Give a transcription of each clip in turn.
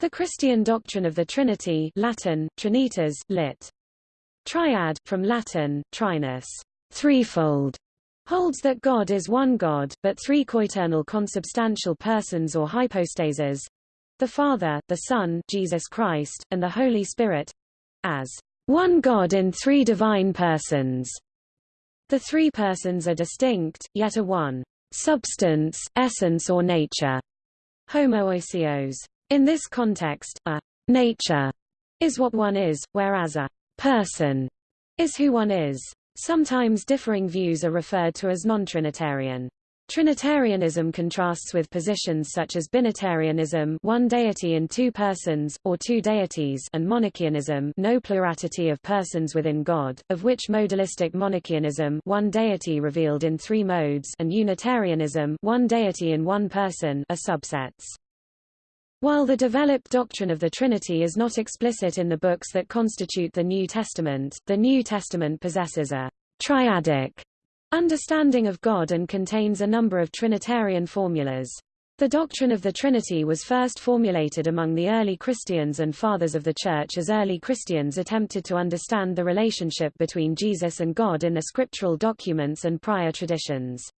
The Christian doctrine of the Trinity Latin, Trinitas, lit. Triad, from Latin, trinus, threefold, holds that God is one God, but three coeternal consubstantial persons or hypostases, the Father, the Son Jesus Christ, and the Holy Spirit, as one God in three divine persons. The three persons are distinct, yet are one substance, essence or nature. Homoousios. In this context, a nature is what one is, whereas a person is who one is. Sometimes differing views are referred to as non-Trinitarian. Trinitarianism contrasts with positions such as binitarianism one deity in two persons, or two deities and monarchianism no plurality of persons within God, of which modalistic monarchianism one deity revealed in three modes and Unitarianism one deity in one person are subsets. While the developed doctrine of the Trinity is not explicit in the books that constitute the New Testament, the New Testament possesses a triadic understanding of God and contains a number of Trinitarian formulas. The doctrine of the Trinity was first formulated among the early Christians and Fathers of the Church as early Christians attempted to understand the relationship between Jesus and God in the scriptural documents and prior traditions.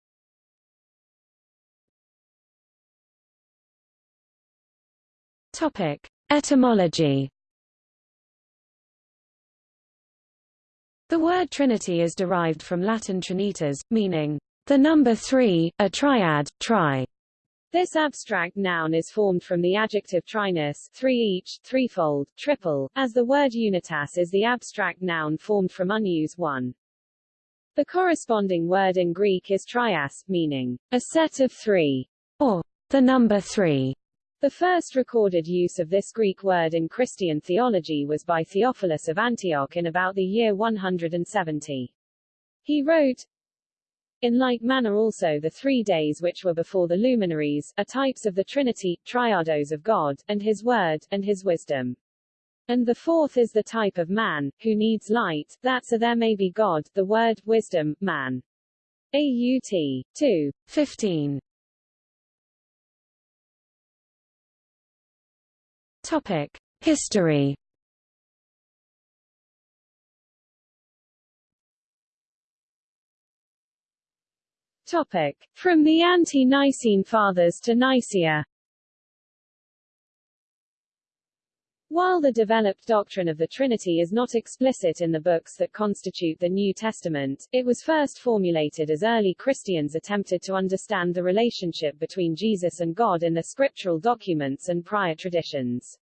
Topic: Etymology. The word Trinity is derived from Latin trinitas, meaning the number three, a triad, tri. This abstract noun is formed from the adjective trinus, three each, threefold, triple, as the word unitas is the abstract noun formed from unus one. The corresponding word in Greek is trias, meaning a set of three, or the number three. The first recorded use of this Greek word in Christian theology was by Theophilus of Antioch in about the year 170. He wrote, in like manner also the three days which were before the luminaries, are types of the Trinity, triados of God, and his word, and his wisdom. And the fourth is the type of man, who needs light, that so there may be God, the word, wisdom, man. AUT. 2. 15. Topic: History. Topic: From the Ante-Nicene Fathers to Nicaea. While the developed doctrine of the Trinity is not explicit in the books that constitute the New Testament, it was first formulated as early Christians attempted to understand the relationship between Jesus and God in the scriptural documents and prior traditions.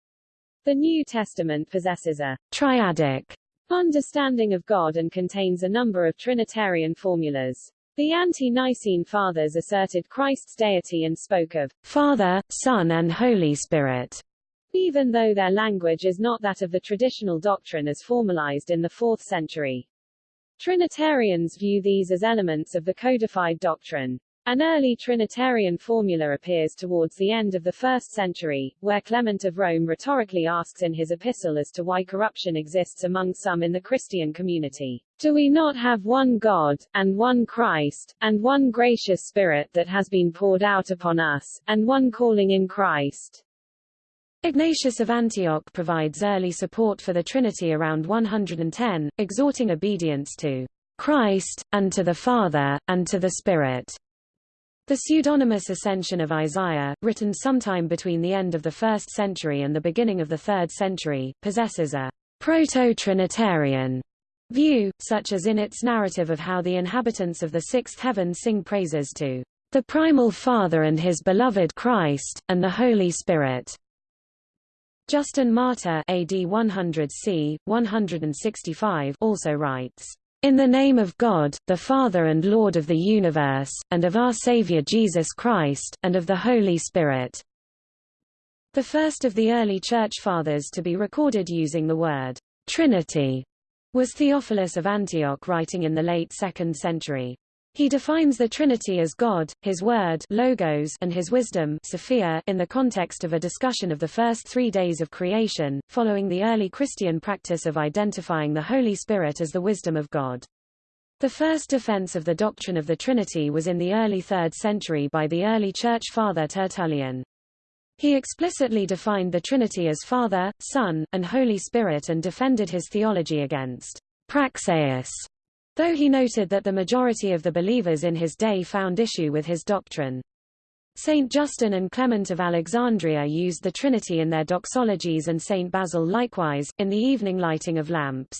The New Testament possesses a triadic understanding of God and contains a number of Trinitarian formulas. The ante-Nicene Fathers asserted Christ's deity and spoke of Father, Son and Holy Spirit, even though their language is not that of the traditional doctrine as formalized in the 4th century. Trinitarians view these as elements of the codified doctrine. An early Trinitarian formula appears towards the end of the first century, where Clement of Rome rhetorically asks in his epistle as to why corruption exists among some in the Christian community. Do we not have one God, and one Christ, and one gracious Spirit that has been poured out upon us, and one calling in Christ? Ignatius of Antioch provides early support for the Trinity around 110, exhorting obedience to Christ, and to the Father, and to the Spirit. The pseudonymous Ascension of Isaiah, written sometime between the end of the 1st century and the beginning of the 3rd century, possesses a proto-Trinitarian view, such as in its narrative of how the inhabitants of the sixth heaven sing praises to the primal Father and his beloved Christ, and the Holy Spirit. Justin Martyr AD 100 c. 165 also writes, in the name of God, the Father and Lord of the universe, and of our Savior Jesus Christ, and of the Holy Spirit. The first of the early Church Fathers to be recorded using the word Trinity was Theophilus of Antioch writing in the late 2nd century. He defines the Trinity as God, His Word logos, and His wisdom Sophia in the context of a discussion of the first three days of creation, following the early Christian practice of identifying the Holy Spirit as the wisdom of God. The first defense of the doctrine of the Trinity was in the early 3rd century by the early Church Father Tertullian. He explicitly defined the Trinity as Father, Son, and Holy Spirit and defended his theology against Praxeas, though he noted that the majority of the believers in his day found issue with his doctrine. Saint Justin and Clement of Alexandria used the Trinity in their doxologies and Saint Basil likewise, in the evening lighting of lamps.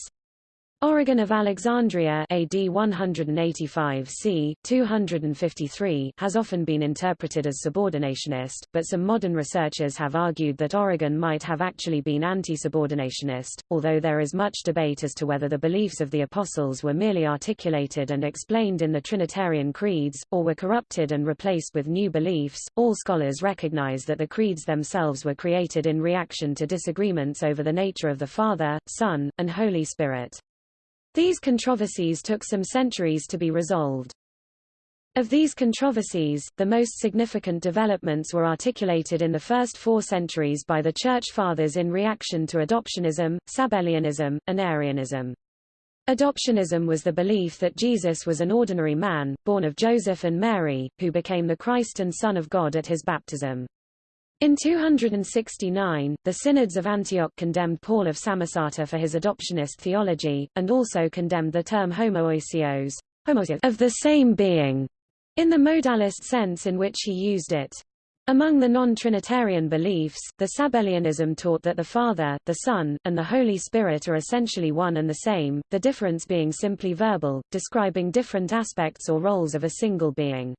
Origen of Alexandria AD 185 c. 253 has often been interpreted as subordinationist, but some modern researchers have argued that Origen might have actually been anti-subordinationist, although there is much debate as to whether the beliefs of the apostles were merely articulated and explained in the Trinitarian creeds, or were corrupted and replaced with new beliefs. All scholars recognize that the creeds themselves were created in reaction to disagreements over the nature of the Father, Son, and Holy Spirit. These controversies took some centuries to be resolved. Of these controversies, the most significant developments were articulated in the first four centuries by the Church Fathers in reaction to adoptionism, Sabellianism, and Arianism. Adoptionism was the belief that Jesus was an ordinary man, born of Joseph and Mary, who became the Christ and Son of God at his baptism. In 269, the synods of Antioch condemned Paul of Samosata for his adoptionist theology, and also condemned the term homoousios of the same being, in the modalist sense in which he used it. Among the non-Trinitarian beliefs, the Sabellianism taught that the Father, the Son, and the Holy Spirit are essentially one and the same, the difference being simply verbal, describing different aspects or roles of a single being.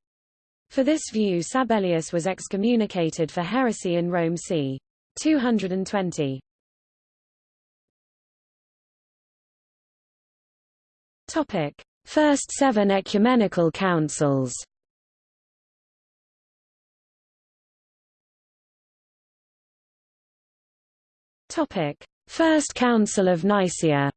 For this view Sabellius was excommunicated for heresy in Rome c. 220. Topic: First seven ecumenical councils. Topic: First Council of Nicaea.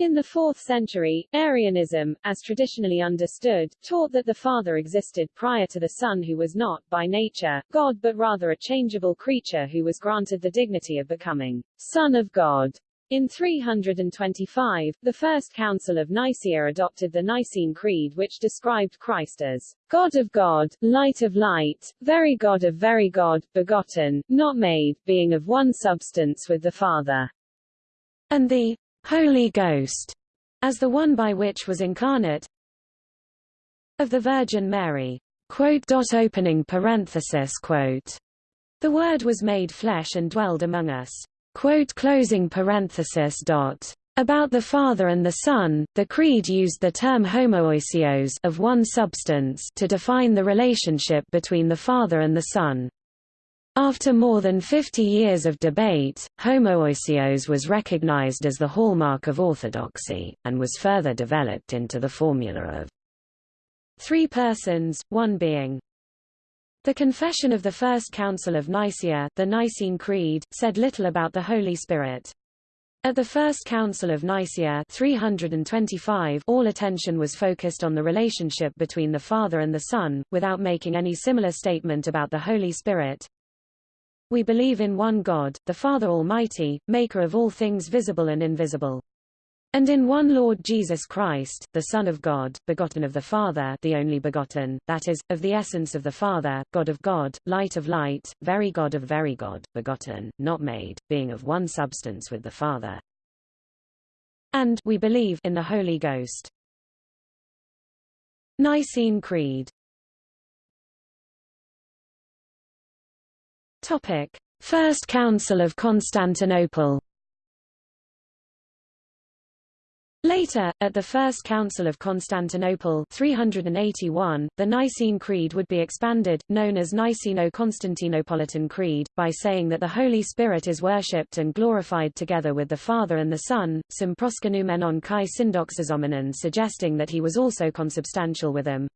In the 4th century, Arianism, as traditionally understood, taught that the Father existed prior to the Son who was not, by nature, God but rather a changeable creature who was granted the dignity of becoming Son of God. In 325, the First Council of Nicaea adopted the Nicene Creed which described Christ as God of God, Light of Light, Very God of Very God, begotten, not made, being of one substance with the Father. And the Holy Ghost, as the one by which was incarnate of the Virgin Mary. Quote opening parenthesis quote. The Word was made flesh and dwelled among us. Quote closing parenthesis dot. About the Father and the Son, the Creed used the term homoousios of one substance to define the relationship between the Father and the Son. After more than 50 years of debate, homoousios was recognized as the hallmark of orthodoxy, and was further developed into the formula of three persons, one being. The Confession of the First Council of Nicaea, the Nicene Creed, said little about the Holy Spirit. At the First Council of Nicaea 325, all attention was focused on the relationship between the Father and the Son, without making any similar statement about the Holy Spirit. We believe in one God, the Father Almighty, maker of all things visible and invisible. And in one Lord Jesus Christ, the Son of God, begotten of the Father the only begotten, that is, of the essence of the Father, God of God, light of light, very God of very God, begotten, not made, being of one substance with the Father. And we believe in the Holy Ghost. Nicene Creed Topic: First Council of Constantinople. Later, at the First Council of Constantinople 381, the Nicene Creed would be expanded, known as Niceno-Constantinopolitan Creed, by saying that the Holy Spirit is worshipped and glorified together with the Father and the Son, sim proskenoumenon kai syndoxazomenon suggesting that he was also consubstantial with them.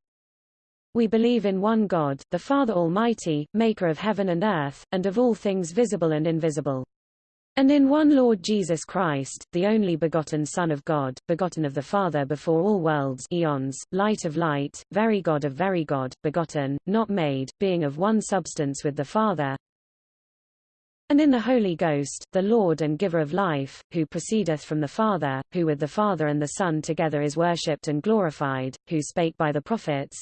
We believe in one God, the Father Almighty, maker of heaven and earth, and of all things visible and invisible. And in one Lord Jesus Christ, the only begotten Son of God, begotten of the Father before all worlds eons, light of light, very God of very God, begotten, not made, being of one substance with the Father, and in the Holy Ghost, the Lord and giver of life, who proceedeth from the Father, who with the Father and the Son together is worshipped and glorified, who spake by the prophets,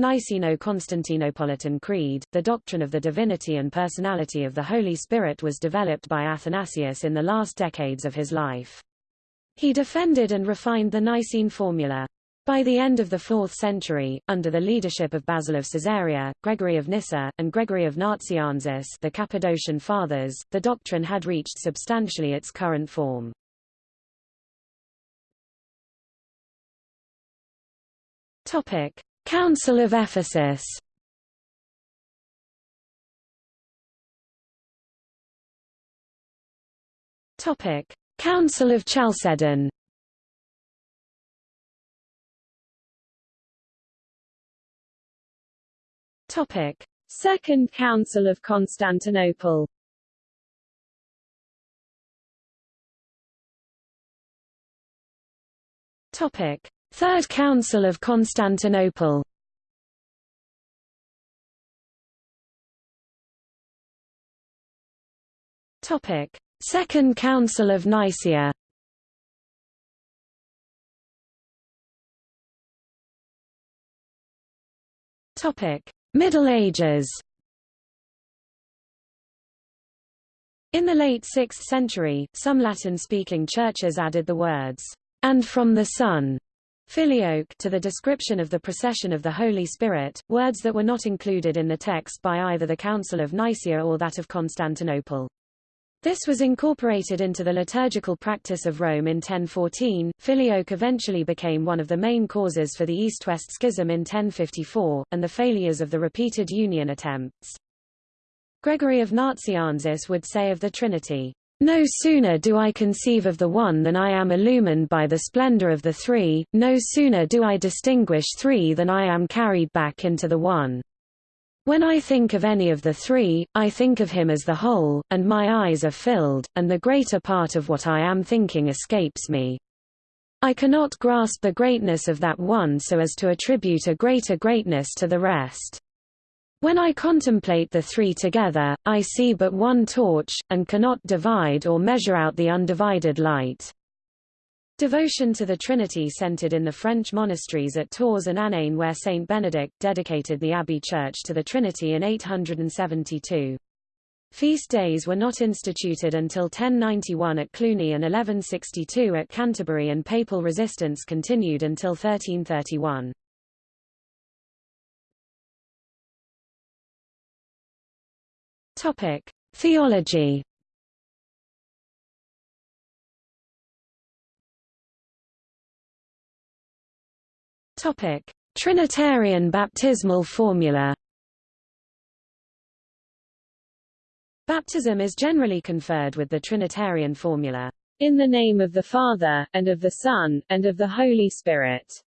Niceno-Constantinopolitan Creed, the doctrine of the divinity and personality of the Holy Spirit was developed by Athanasius in the last decades of his life. He defended and refined the Nicene formula. By the end of the 4th century, under the leadership of Basil of Caesarea, Gregory of Nyssa, and Gregory of Nazianzus the Cappadocian Fathers, the doctrine had reached substantially its current form. Topic. Council of Ephesus Topic. Council of Chalcedon Topic: Second Council of Constantinople. Topic: Third Council of Constantinople. Topic: Second Council of Nicaea. Topic: Middle Ages In the late 6th century, some Latin-speaking churches added the words, and from the Son, filioque, to the description of the procession of the Holy Spirit, words that were not included in the text by either the Council of Nicaea or that of Constantinople. This was incorporated into the liturgical practice of Rome in 1014. Filioque eventually became one of the main causes for the East-West Schism in 1054, and the failures of the repeated union attempts. Gregory of Nazianzus would say of the Trinity, No sooner do I conceive of the one than I am illumined by the splendor of the three, no sooner do I distinguish three than I am carried back into the one. When I think of any of the three, I think of him as the whole, and my eyes are filled, and the greater part of what I am thinking escapes me. I cannot grasp the greatness of that one so as to attribute a greater greatness to the rest. When I contemplate the three together, I see but one torch, and cannot divide or measure out the undivided light. Devotion to the Trinity centered in the French monasteries at Tours and Aniane where Saint Benedict dedicated the abbey church to the Trinity in 872. Feast days were not instituted until 1091 at Cluny and 1162 at Canterbury and papal resistance continued until 1331. Topic: Theology Topic: Trinitarian baptismal formula. Baptism is generally conferred with the Trinitarian formula, in the name of the Father, and of the Son, and of the Holy Spirit.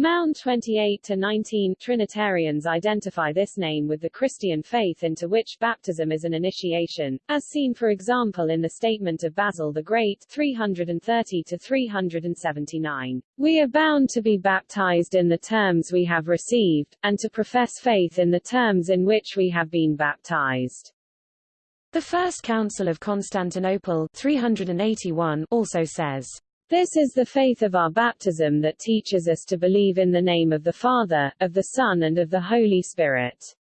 Mount 28-19 Trinitarians identify this name with the Christian faith into which baptism is an initiation, as seen for example in the statement of Basil the Great 330-379. We are bound to be baptized in the terms we have received, and to profess faith in the terms in which we have been baptized. The First Council of Constantinople 381 also says, this is the faith of our baptism that teaches us to believe in the name of the Father, of the Son and of the Holy Spirit.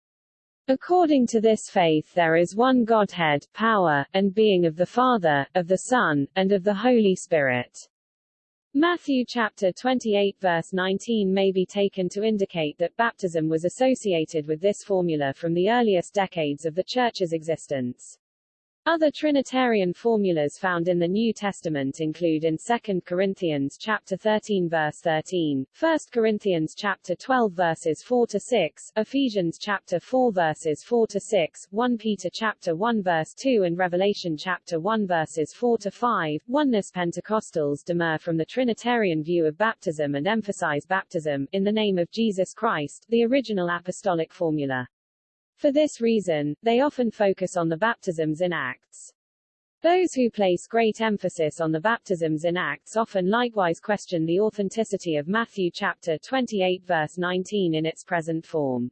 According to this faith there is one Godhead, power, and being of the Father, of the Son, and of the Holy Spirit. Matthew chapter 28 verse 19 may be taken to indicate that baptism was associated with this formula from the earliest decades of the Church's existence. Other Trinitarian formulas found in the New Testament include in 2 Corinthians chapter 13 verse 13, 1 Corinthians chapter 12 verses 4 to 6, Ephesians chapter 4 verses 4 to 6, 1 Peter chapter 1 verse 2 and Revelation chapter 1 verses 4 to 5. Oneness Pentecostals demur from the Trinitarian view of baptism and emphasize baptism in the name of Jesus Christ, the original apostolic formula. For this reason, they often focus on the baptisms in Acts. Those who place great emphasis on the baptisms in Acts often likewise question the authenticity of Matthew chapter 28 verse 19 in its present form.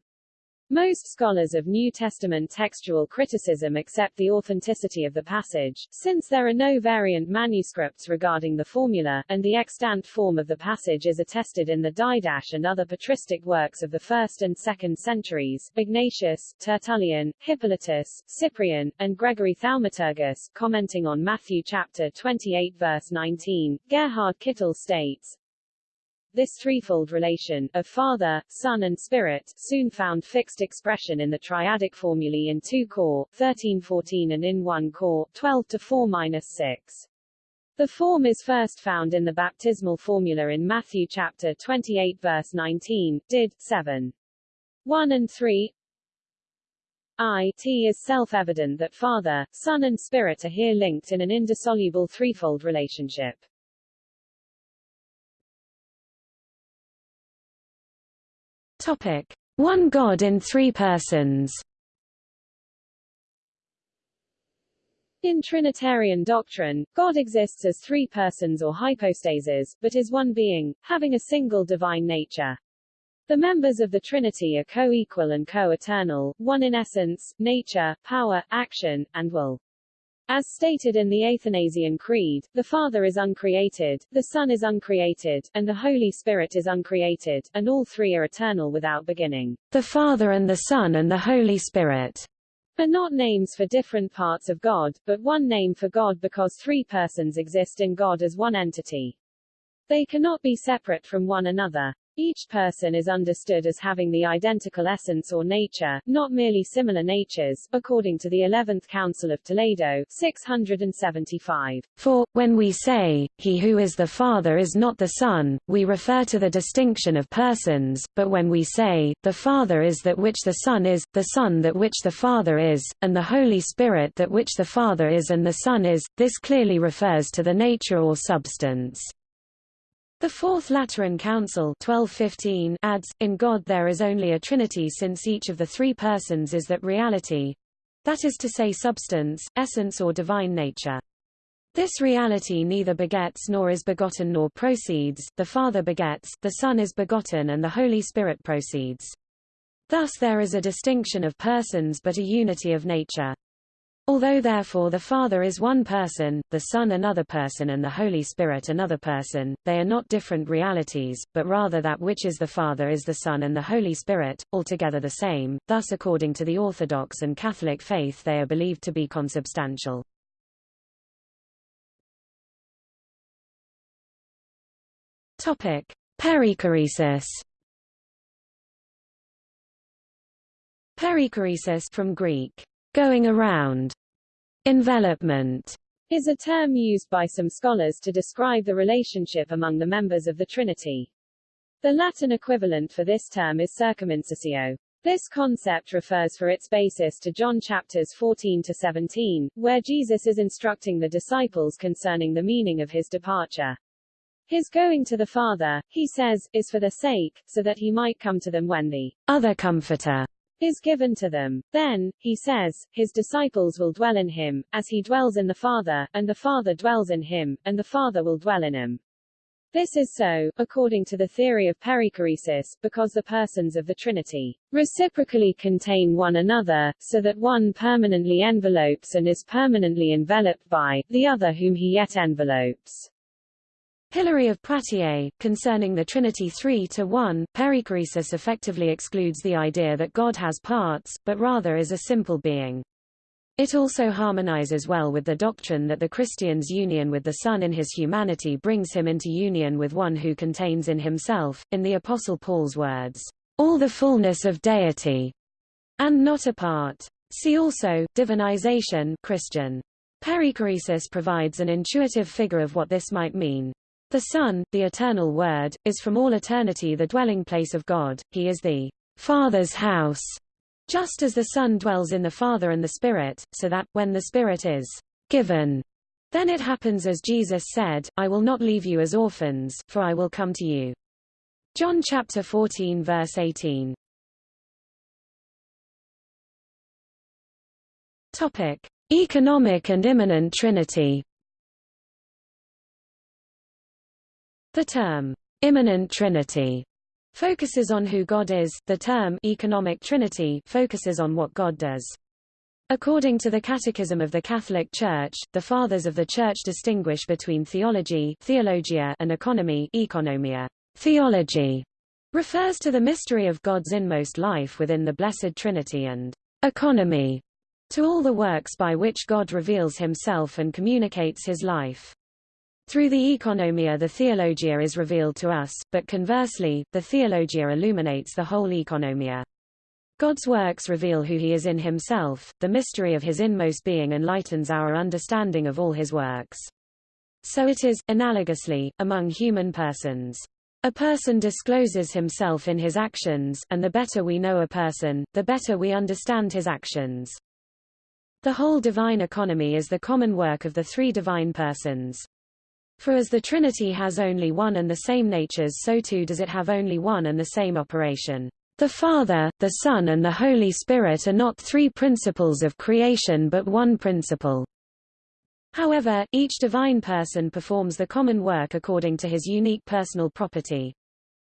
Most scholars of New Testament textual criticism accept the authenticity of the passage, since there are no variant manuscripts regarding the formula, and the extant form of the passage is attested in the Didache and other patristic works of the 1st and 2nd centuries, Ignatius, Tertullian, Hippolytus, Cyprian, and Gregory Thaumaturgus, commenting on Matthew chapter 28 verse 19. Gerhard Kittel states, this threefold relation, of Father, Son and Spirit, soon found fixed expression in the triadic formulae in 2 Cor, 13-14 and in 1 Cor, 12-4-6. The form is first found in the baptismal formula in Matthew chapter 28 verse 19, did, 7. 1 and 3, I t is self-evident that Father, Son and Spirit are here linked in an indissoluble threefold relationship. Topic: One God in three persons. In Trinitarian doctrine, God exists as three persons or hypostases, but is one being, having a single divine nature. The members of the Trinity are co-equal and co-eternal, one in essence, nature, power, action, and will. As stated in the Athanasian Creed, the Father is uncreated, the Son is uncreated, and the Holy Spirit is uncreated, and all three are eternal without beginning. The Father and the Son and the Holy Spirit are not names for different parts of God, but one name for God because three persons exist in God as one entity. They cannot be separate from one another. Each person is understood as having the identical essence or nature, not merely similar natures, according to the Eleventh Council of Toledo, 675. For, when we say, he who is the Father is not the Son, we refer to the distinction of persons, but when we say, the Father is that which the Son is, the Son that which the Father is, and the Holy Spirit that which the Father is and the Son is, this clearly refers to the nature or substance. The Fourth Lateran Council 1215 adds, In God there is only a trinity since each of the three persons is that reality—that is to say substance, essence or divine nature. This reality neither begets nor is begotten nor proceeds, the Father begets, the Son is begotten and the Holy Spirit proceeds. Thus there is a distinction of persons but a unity of nature. Although therefore the Father is one person, the Son another person and the Holy Spirit another person, they are not different realities, but rather that which is the Father is the Son and the Holy Spirit, altogether the same, thus according to the Orthodox and Catholic faith they are believed to be consubstantial. Perichoresis. Perichoresis from Greek going around. Envelopment is a term used by some scholars to describe the relationship among the members of the Trinity. The Latin equivalent for this term is circumincessio. This concept refers for its basis to John chapters 14 to 17, where Jesus is instructing the disciples concerning the meaning of his departure. His going to the Father, he says, is for their sake, so that he might come to them when the other Comforter is given to them. Then, he says, his disciples will dwell in him, as he dwells in the Father, and the Father dwells in him, and the Father will dwell in him. This is so, according to the theory of perichoresis, because the persons of the Trinity reciprocally contain one another, so that one permanently envelopes and is permanently enveloped by, the other whom he yet envelopes. Hilary of Poitiers, concerning the Trinity 3 to 1, perichoresis effectively excludes the idea that God has parts, but rather is a simple being. It also harmonizes well with the doctrine that the Christian's union with the Son in his humanity brings him into union with one who contains in himself, in the Apostle Paul's words, all the fullness of deity, and not a part. See also, divinization Christian. Perichoresis provides an intuitive figure of what this might mean. The Son, the eternal Word, is from all eternity the dwelling place of God, he is the Father's house, just as the Son dwells in the Father and the Spirit, so that, when the Spirit is given, then it happens as Jesus said, I will not leave you as orphans, for I will come to you. John chapter 14 verse 18. Topic: Economic and immanent Trinity. The term, immanent trinity, focuses on who God is, the term economic trinity focuses on what God does. According to the Catechism of the Catholic Church, the Fathers of the Church distinguish between theology theologia and economy economia. Theology refers to the mystery of God's inmost life within the Blessed Trinity and economy to all the works by which God reveals himself and communicates his life. Through the economia the theologia is revealed to us, but conversely, the theologia illuminates the whole economia. God's works reveal who he is in himself, the mystery of his inmost being enlightens our understanding of all his works. So it is, analogously, among human persons. A person discloses himself in his actions, and the better we know a person, the better we understand his actions. The whole divine economy is the common work of the three divine persons. For as the Trinity has only one and the same natures so too does it have only one and the same operation. The Father, the Son and the Holy Spirit are not three principles of creation but one principle. However, each divine person performs the common work according to his unique personal property.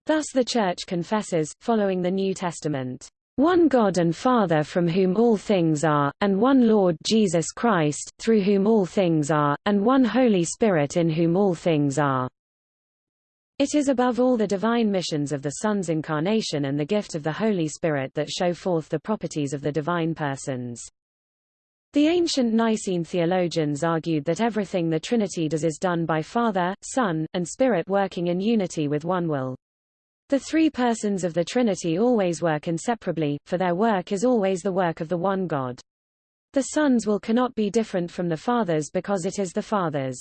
Thus the Church confesses, following the New Testament, one God and Father from whom all things are, and one Lord Jesus Christ, through whom all things are, and one Holy Spirit in whom all things are. It is above all the divine missions of the Son's incarnation and the gift of the Holy Spirit that show forth the properties of the divine persons. The ancient Nicene theologians argued that everything the Trinity does is done by Father, Son, and Spirit working in unity with one will. The three persons of the Trinity always work inseparably, for their work is always the work of the one God. The Son's will cannot be different from the Father's because it is the Father's.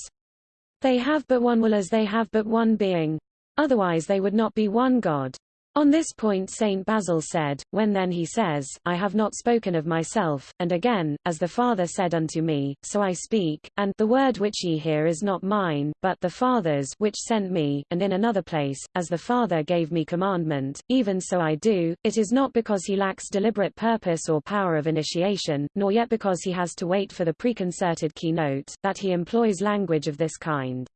They have but one will as they have but one being. Otherwise they would not be one God. On this point Saint Basil said, When then he says, I have not spoken of myself, and again, as the Father said unto me, so I speak, and the word which ye hear is not mine, but the Father's which sent me, and in another place, as the Father gave me commandment, even so I do, it is not because he lacks deliberate purpose or power of initiation, nor yet because he has to wait for the preconcerted keynote, that he employs language of this kind.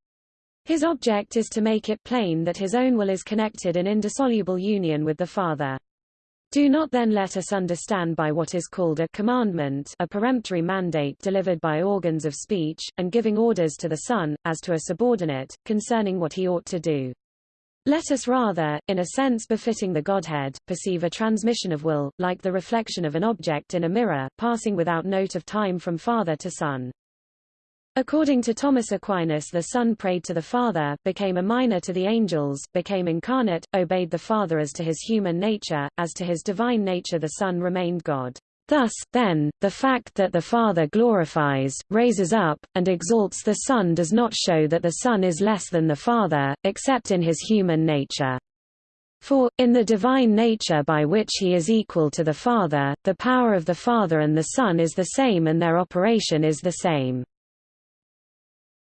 His object is to make it plain that his own will is connected in indissoluble union with the Father. Do not then let us understand by what is called a commandment a peremptory mandate delivered by organs of speech, and giving orders to the Son, as to a subordinate, concerning what he ought to do. Let us rather, in a sense befitting the Godhead, perceive a transmission of will, like the reflection of an object in a mirror, passing without note of time from father to son. According to Thomas Aquinas the Son prayed to the Father, became a minor to the angels, became incarnate, obeyed the Father as to his human nature, as to his divine nature the Son remained God. Thus, then, the fact that the Father glorifies, raises up, and exalts the Son does not show that the Son is less than the Father, except in his human nature. For, in the divine nature by which he is equal to the Father, the power of the Father and the Son is the same and their operation is the same.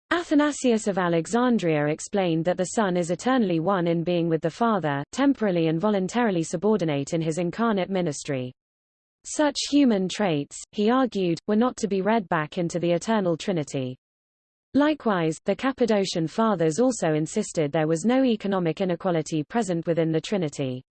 Athanasius of Alexandria explained that the Son is eternally one in being with the Father, temporally and voluntarily subordinate in his incarnate ministry. Such human traits, he argued, were not to be read back into the eternal Trinity. Likewise, the Cappadocian Fathers also insisted there was no economic inequality present within the Trinity.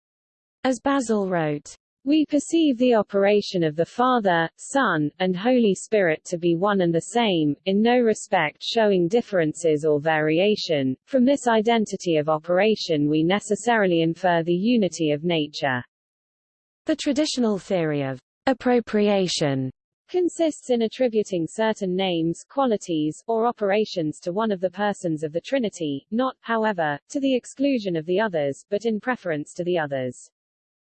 As Basil wrote, we perceive the operation of the Father, Son, and Holy Spirit to be one and the same, in no respect showing differences or variation. From this identity of operation we necessarily infer the unity of nature. The traditional theory of appropriation consists in attributing certain names, qualities, or operations to one of the persons of the Trinity, not, however, to the exclusion of the others, but in preference to the others.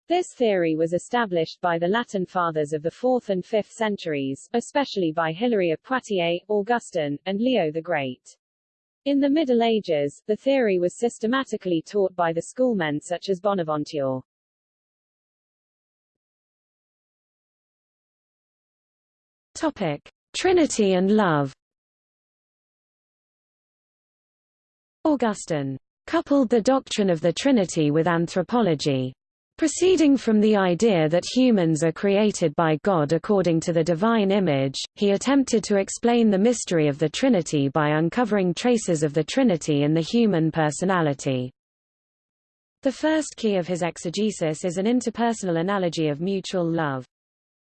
This theory was established by the Latin fathers of the 4th and 5th centuries, especially by Hilary of Poitiers, Augustine, and Leo the Great. In the Middle Ages, the theory was systematically taught by the schoolmen such as Bonaventure. Topic: Trinity and love. Augustine coupled the doctrine of the Trinity with anthropology, Proceeding from the idea that humans are created by God according to the divine image, he attempted to explain the mystery of the Trinity by uncovering traces of the Trinity in the human personality. The first key of his exegesis is an interpersonal analogy of mutual love.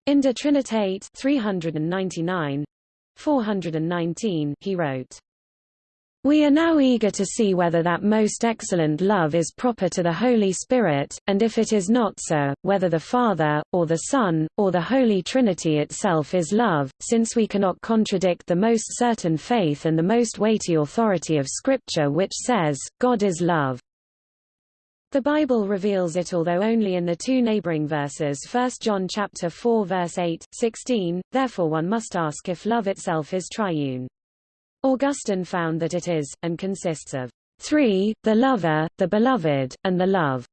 In De Trinitate 399, 419 he wrote, we are now eager to see whether that most excellent love is proper to the Holy Spirit, and if it is not so, whether the Father, or the Son, or the Holy Trinity itself is love, since we cannot contradict the most certain faith and the most weighty authority of Scripture which says, God is love. The Bible reveals it although only in the two neighboring verses 1 John chapter 4 verse 8, 16, therefore one must ask if love itself is triune. Augustine found that it is, and consists of three, the lover, the beloved, and the love.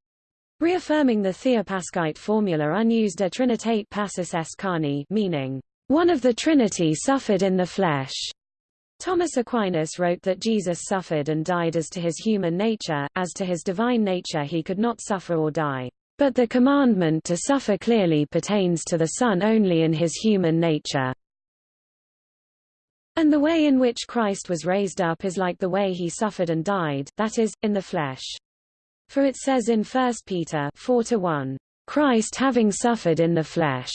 Reaffirming the Theopaschite formula unus de trinitate passus est carne meaning, one of the Trinity suffered in the flesh. Thomas Aquinas wrote that Jesus suffered and died as to his human nature, as to his divine nature he could not suffer or die. But the commandment to suffer clearly pertains to the Son only in his human nature. And the way in which Christ was raised up is like the way he suffered and died, that is, in the flesh. For it says in 1 Peter 4 1, Christ having suffered in the flesh.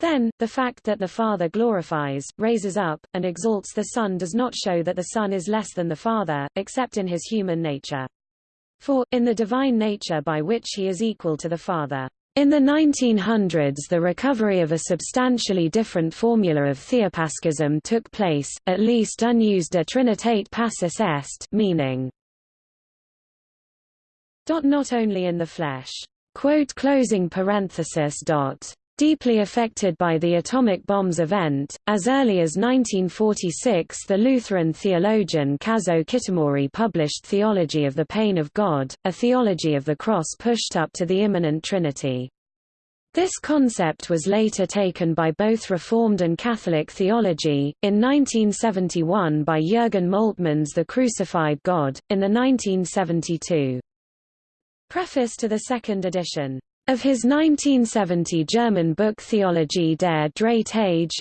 Then, the fact that the Father glorifies, raises up, and exalts the Son does not show that the Son is less than the Father, except in his human nature. For, in the divine nature by which he is equal to the Father, in the 1900s the recovery of a substantially different formula of theopaschism took place, at least unus de trinitate passus est meaning not only in the flesh. Quote closing parenthesis dot deeply affected by the atomic bombs event. As early as 1946 the Lutheran theologian Kazuo Kitamori published Theology of the Pain of God, a theology of the cross pushed up to the immanent Trinity. This concept was later taken by both Reformed and Catholic theology, in 1971 by Jürgen Moltmann's The Crucified God, in the 1972 preface to the second edition of his 1970 German book Theologie der Drei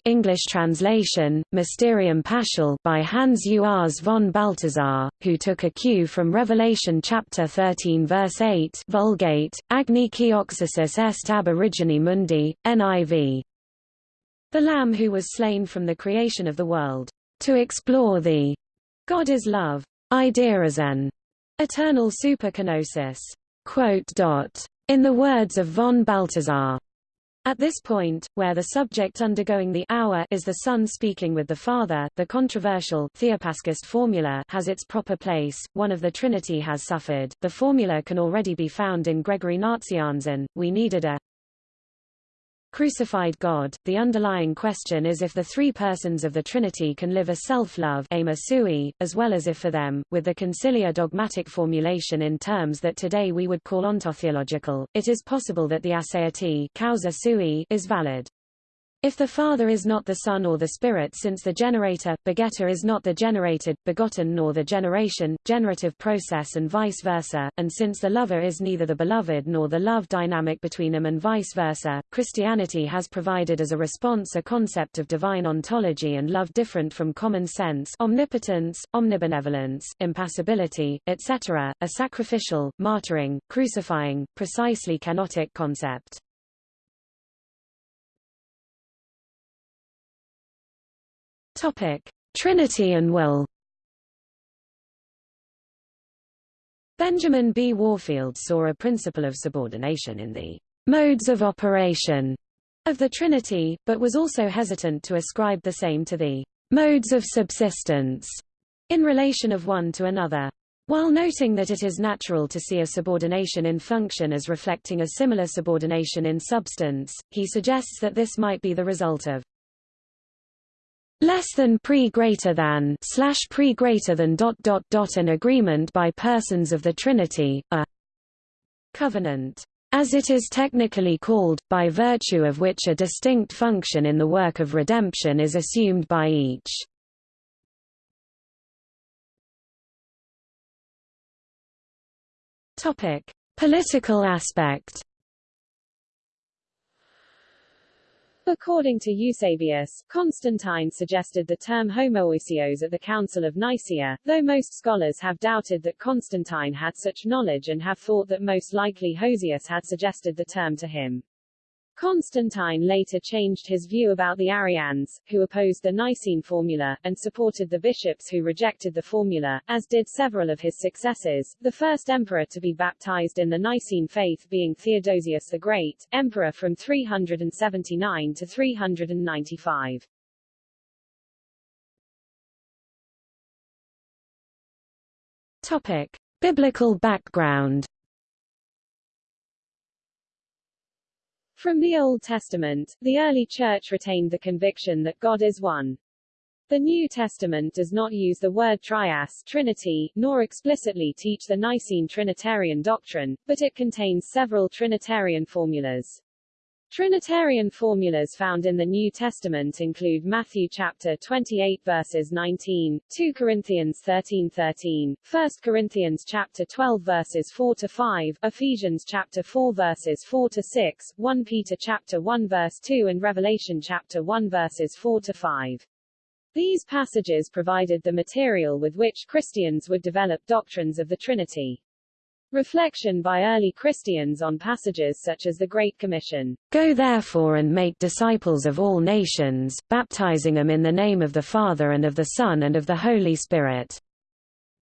English translation, Mysterium Paschale by Hans Urs von Balthasar, who took a cue from Revelation chapter 13 verse 8 Vulgate, Agni Kioxasis est ab origine mundi, NIV. The Lamb who was slain from the creation of the world, to explore the God is love, idea as an eternal superkenosis. Quote dot in the words of von Balthasar, at this point, where the subject undergoing the hour is the Son speaking with the Father, the controversial Theopaschist formula has its proper place. One of the Trinity has suffered. The formula can already be found in Gregory Nazianzen. We needed a crucified God, the underlying question is if the three persons of the Trinity can live a self-love as well as if for them, with the conciliar dogmatic formulation in terms that today we would call ontotheological, it is possible that the aseity causa sui is valid. If the Father is not the Son or the Spirit since the generator, begetter is not the generated, begotten nor the generation, generative process and vice versa, and since the lover is neither the beloved nor the love dynamic between them and vice versa, Christianity has provided as a response a concept of divine ontology and love different from common sense omnipotence, omnibenevolence, impassibility, etc., a sacrificial, martyring, crucifying, precisely kenotic concept. Topic: Trinity and will. Benjamin B. Warfield saw a principle of subordination in the modes of operation of the Trinity, but was also hesitant to ascribe the same to the modes of subsistence in relation of one to another. While noting that it is natural to see a subordination in function as reflecting a similar subordination in substance, he suggests that this might be the result of less than pre greater than slash pre greater than dot dot dot an agreement by persons of the Trinity, a covenant, as it is technically called, by virtue of which a distinct function in the work of redemption is assumed by each. Topic: Political aspect According to Eusebius, Constantine suggested the term homoousios at the Council of Nicaea, though most scholars have doubted that Constantine had such knowledge and have thought that most likely Hosius had suggested the term to him. Constantine later changed his view about the Arians, who opposed the Nicene formula, and supported the bishops who rejected the formula, as did several of his successors, the first emperor to be baptized in the Nicene faith being Theodosius the Great, emperor from 379 to 395. Topic. Biblical background From the Old Testament, the early Church retained the conviction that God is one. The New Testament does not use the word trias Trinity, nor explicitly teach the Nicene Trinitarian doctrine, but it contains several Trinitarian formulas. Trinitarian formulas found in the New Testament include Matthew chapter 28 verses 19, 2 Corinthians 13 13, 1 Corinthians chapter 12 verses 4 to 5, Ephesians chapter 4 verses 4 to 6, 1 Peter chapter 1 verse 2 and Revelation chapter 1 verses 4 to 5. These passages provided the material with which Christians would develop doctrines of the Trinity. Reflection by early Christians on passages such as the Great Commission. Go therefore and make disciples of all nations, baptizing them in the name of the Father and of the Son and of the Holy Spirit.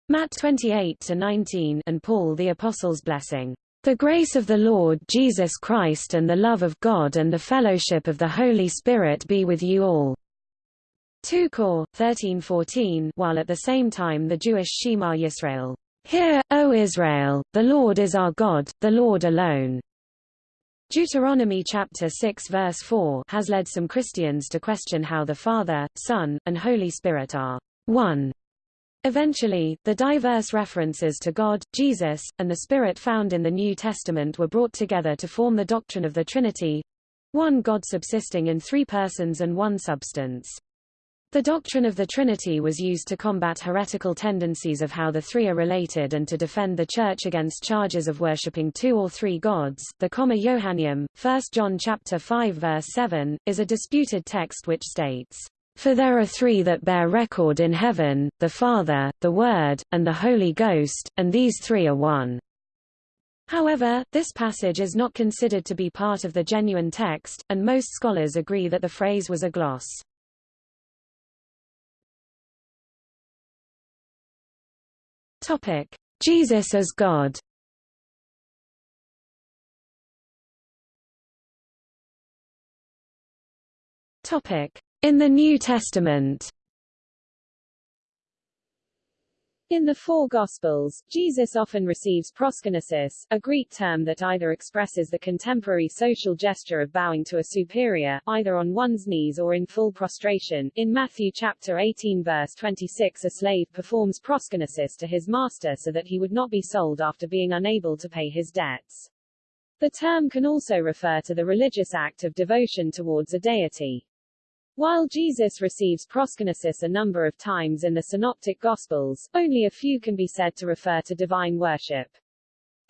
Matt 28-19 and Paul the Apostle's blessing. The grace of the Lord Jesus Christ and the love of God and the fellowship of the Holy Spirit be with you all. 2 Cor 13:14 while at the same time the Jewish Shema Yisrael Hear, O Israel, the Lord is our God, the Lord alone. Deuteronomy chapter 6 verse 4 has led some Christians to question how the Father, Son, and Holy Spirit are one. Eventually, the diverse references to God, Jesus, and the Spirit found in the New Testament were brought together to form the doctrine of the Trinity—one God subsisting in three persons and one substance. The doctrine of the Trinity was used to combat heretical tendencies of how the three are related and to defend the Church against charges of worshipping two or three gods. The Comma Johanneum, 1 John chapter 5 verse 7, is a disputed text which states, For there are three that bear record in heaven, the Father, the Word, and the Holy Ghost, and these three are one. However, this passage is not considered to be part of the genuine text, and most scholars agree that the phrase was a gloss. Topic: Jesus as God. Topic: In the New Testament. In the four Gospels, Jesus often receives proskynesis, a Greek term that either expresses the contemporary social gesture of bowing to a superior, either on one's knees or in full prostration. In Matthew chapter 18 verse 26 a slave performs proskynesis to his master so that he would not be sold after being unable to pay his debts. The term can also refer to the religious act of devotion towards a deity. While Jesus receives proskynesis a number of times in the Synoptic Gospels, only a few can be said to refer to divine worship.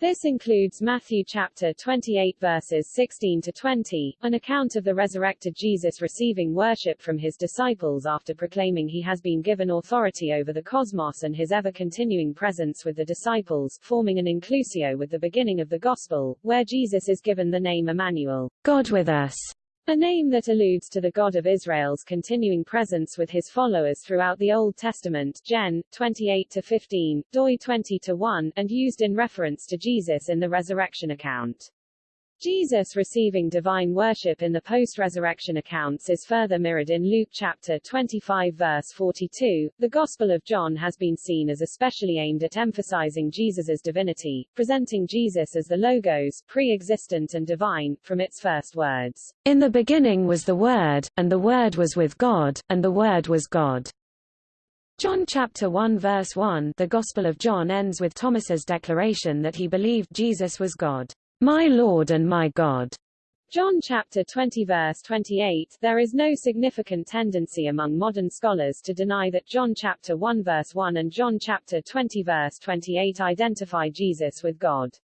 This includes Matthew chapter 28 verses 16 to 20, an account of the resurrected Jesus receiving worship from his disciples after proclaiming he has been given authority over the cosmos and his ever-continuing presence with the disciples, forming an inclusio with the beginning of the gospel, where Jesus is given the name Emmanuel, God with us. A name that alludes to the God of Israel's continuing presence with his followers throughout the Old Testament Gen. 28-15, doi 20-1, and used in reference to Jesus in the resurrection account. Jesus receiving divine worship in the post-resurrection accounts is further mirrored in Luke chapter 25 verse 42. The Gospel of John has been seen as especially aimed at emphasizing Jesus's divinity, presenting Jesus as the Logos, pre-existent and divine, from its first words. In the beginning was the Word, and the Word was with God, and the Word was God. John chapter 1 verse 1 The Gospel of John ends with Thomas's declaration that he believed Jesus was God. My Lord and my God. John chapter 20 verse 28 There is no significant tendency among modern scholars to deny that John chapter 1 verse 1 and John chapter 20 verse 28 identify Jesus with God.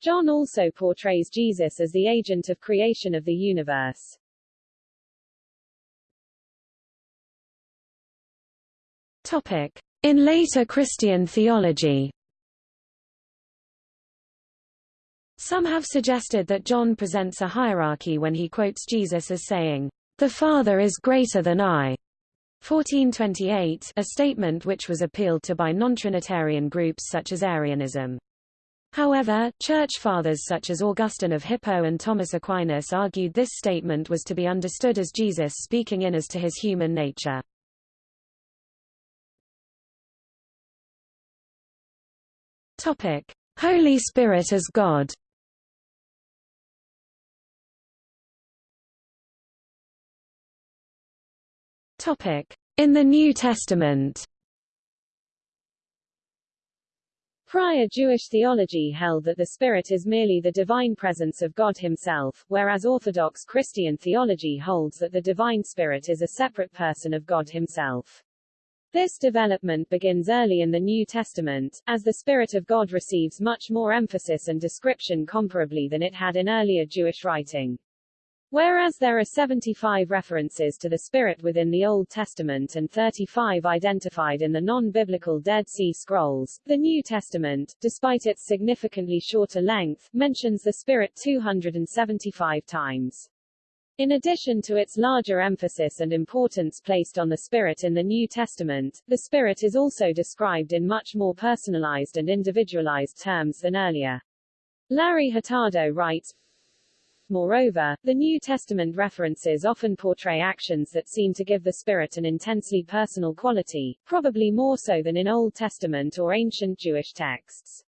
John also portrays Jesus as the agent of creation of the universe. Topic: In later Christian theology Some have suggested that John presents a hierarchy when he quotes Jesus as saying, "The Father is greater than I." 1428, a statement which was appealed to by non-Trinitarian groups such as Arianism. However, church fathers such as Augustine of Hippo and Thomas Aquinas argued this statement was to be understood as Jesus speaking in as to his human nature. Topic: Holy Spirit as God. In the New Testament. Prior Jewish theology held that the Spirit is merely the divine presence of God himself, whereas Orthodox Christian theology holds that the divine Spirit is a separate person of God himself. This development begins early in the New Testament, as the Spirit of God receives much more emphasis and description comparably than it had in earlier Jewish writing. Whereas there are 75 references to the Spirit within the Old Testament and 35 identified in the non-biblical Dead Sea Scrolls, the New Testament, despite its significantly shorter length, mentions the Spirit 275 times. In addition to its larger emphasis and importance placed on the Spirit in the New Testament, the Spirit is also described in much more personalized and individualized terms than earlier. Larry Hurtado writes, Moreover, the New Testament references often portray actions that seem to give the Spirit an intensely personal quality, probably more so than in Old Testament or ancient Jewish texts.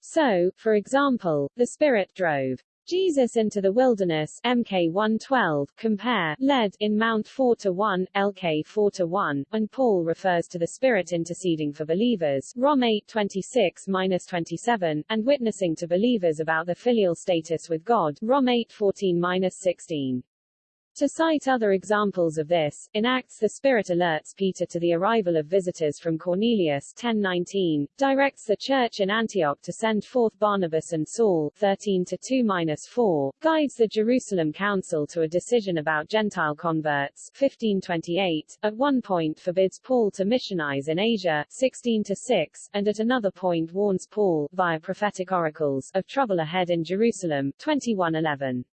So, for example, the Spirit drove Jesus into the Wilderness MK 112 compare led in Mount 4 to 1 LK 4 to 1 and Paul refers to the Spirit interceding for believers Rom 8:26-27 and witnessing to believers about the filial status with God Rom 8:14-16 to cite other examples of this, in Acts the Spirit alerts Peter to the arrival of visitors from Cornelius 10:19, directs the church in Antioch to send forth Barnabas and Saul 13-2-4, guides the Jerusalem council to a decision about Gentile converts 15:28, at one point forbids Paul to missionize in Asia 16-6, and at another point warns Paul via prophetic oracles of trouble ahead in Jerusalem 21:11.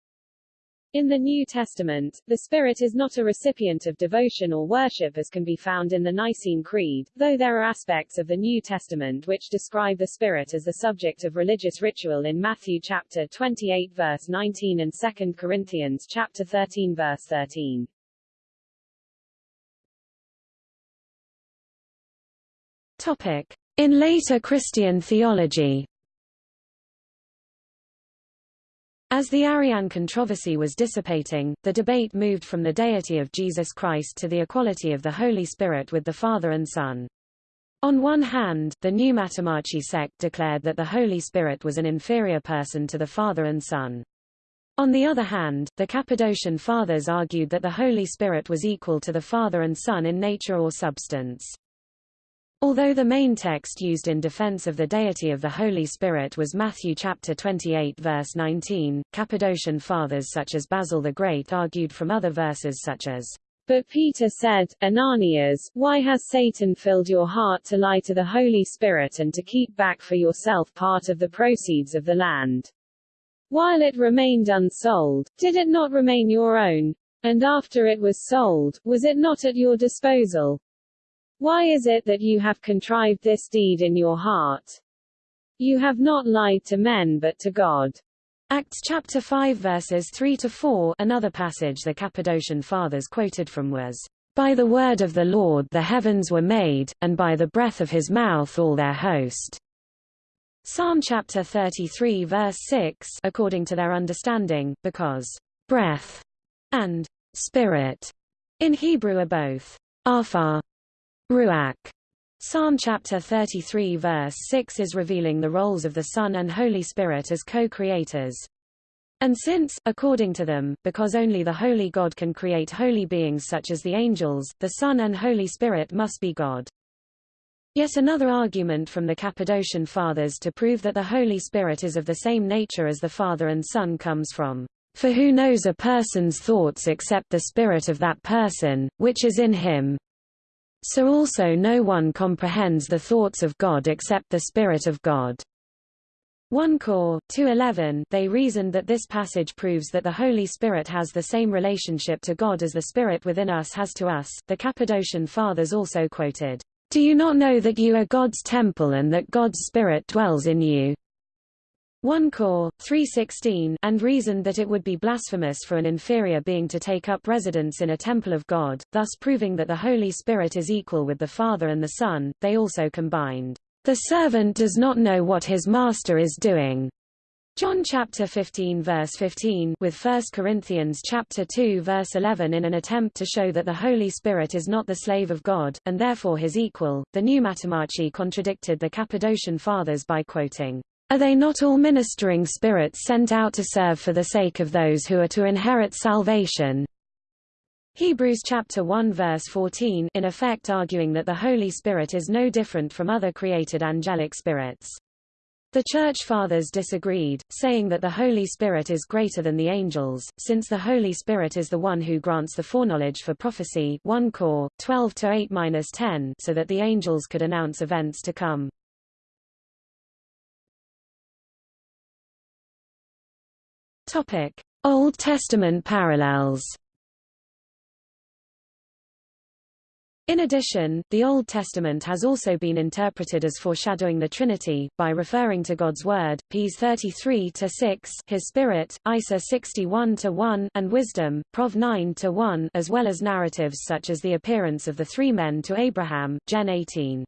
In the New Testament, the Spirit is not a recipient of devotion or worship as can be found in the Nicene Creed, though there are aspects of the New Testament which describe the Spirit as the subject of religious ritual in Matthew chapter 28 verse 19 and 2 Corinthians chapter 13 verse 13. Topic. In later Christian theology As the Arian controversy was dissipating, the debate moved from the deity of Jesus Christ to the equality of the Holy Spirit with the Father and Son. On one hand, the Pneumatomachi sect declared that the Holy Spirit was an inferior person to the Father and Son. On the other hand, the Cappadocian Fathers argued that the Holy Spirit was equal to the Father and Son in nature or substance. Although the main text used in defense of the deity of the Holy Spirit was Matthew chapter 28 verse 19, Cappadocian fathers such as Basil the Great argued from other verses such as, But Peter said, Ananias, why has Satan filled your heart to lie to the Holy Spirit and to keep back for yourself part of the proceeds of the land? While it remained unsold, did it not remain your own? And after it was sold, was it not at your disposal? Why is it that you have contrived this deed in your heart? You have not lied to men but to God. Acts chapter 5 verses 3 to 4 Another passage the Cappadocian fathers quoted from was, By the word of the Lord the heavens were made, and by the breath of his mouth all their host. Psalm chapter 33 verse 6 according to their understanding, because breath and spirit in Hebrew are both arfar Ruach. Psalm chapter 33 verse 6 is revealing the roles of the Son and Holy Spirit as co-creators. And since, according to them, because only the Holy God can create holy beings such as the angels, the Son and Holy Spirit must be God. Yet another argument from the Cappadocian Fathers to prove that the Holy Spirit is of the same nature as the Father and Son comes from, For who knows a person's thoughts except the spirit of that person, which is in him, so also no one comprehends the thoughts of God except the Spirit of God. 1 Cor. 2.11 They reasoned that this passage proves that the Holy Spirit has the same relationship to God as the Spirit within us has to us. The Cappadocian Fathers also quoted, Do you not know that you are God's temple and that God's Spirit dwells in you? 1 Cor. 3.16 and reasoned that it would be blasphemous for an inferior being to take up residence in a temple of God, thus proving that the Holy Spirit is equal with the Father and the Son. They also combined the servant does not know what his master is doing. John chapter 15 verse 15 with 1 Corinthians chapter 2 verse 11 in an attempt to show that the Holy Spirit is not the slave of God, and therefore his equal, the Pneumatomachi contradicted the Cappadocian Fathers by quoting, Are they not all ministering spirits sent out to serve for the sake of those who are to inherit salvation? Hebrews chapter 1 verse 14 in effect arguing that the Holy Spirit is no different from other created angelic spirits. The Church Fathers disagreed, saying that the Holy Spirit is greater than the angels, since the Holy Spirit is the one who grants the foreknowledge for prophecy 1 Cor. 12 8-10 so that the angels could announce events to come. Topic: Old Testament parallels In addition, the Old Testament has also been interpreted as foreshadowing the Trinity, by referring to God's Word, Ps 33-6, His Spirit, Isa 61-1, and Wisdom, Prov 9-1, as well as narratives such as the appearance of the three men to Abraham, Gen 18.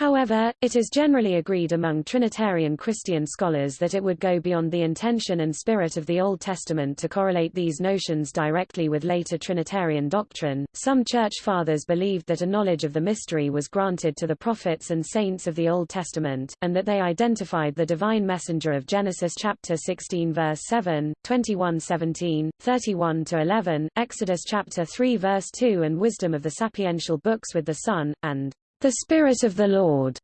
However, it is generally agreed among Trinitarian Christian scholars that it would go beyond the intention and spirit of the Old Testament to correlate these notions directly with later Trinitarian doctrine. Some Church Fathers believed that a knowledge of the mystery was granted to the prophets and saints of the Old Testament, and that they identified the divine messenger of Genesis chapter 16 verse 7, 21:17, 31-11, Exodus chapter 3 verse 2 and wisdom of the sapiential books with the Son, and the Spirit of the Lord,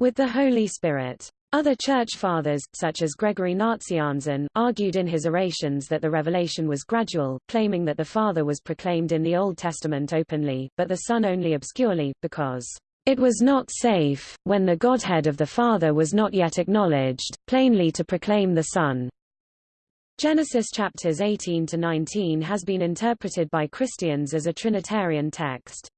with the Holy Spirit. Other Church Fathers, such as Gregory Nazianzen, argued in his orations that the revelation was gradual, claiming that the Father was proclaimed in the Old Testament openly, but the Son only obscurely, because it was not safe, when the Godhead of the Father was not yet acknowledged, plainly to proclaim the Son. Genesis chapters 18 to 19 has been interpreted by Christians as a Trinitarian text.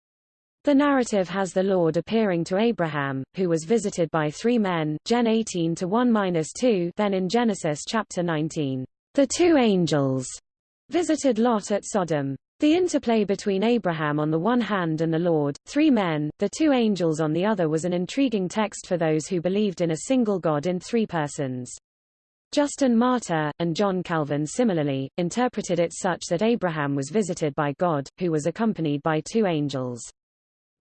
The narrative has the Lord appearing to Abraham, who was visited by three men, Gen 18 to 1-2 then in Genesis chapter 19. The two angels visited Lot at Sodom. The interplay between Abraham on the one hand and the Lord, three men, the two angels on the other was an intriguing text for those who believed in a single God in three persons. Justin Martyr, and John Calvin similarly, interpreted it such that Abraham was visited by God, who was accompanied by two angels.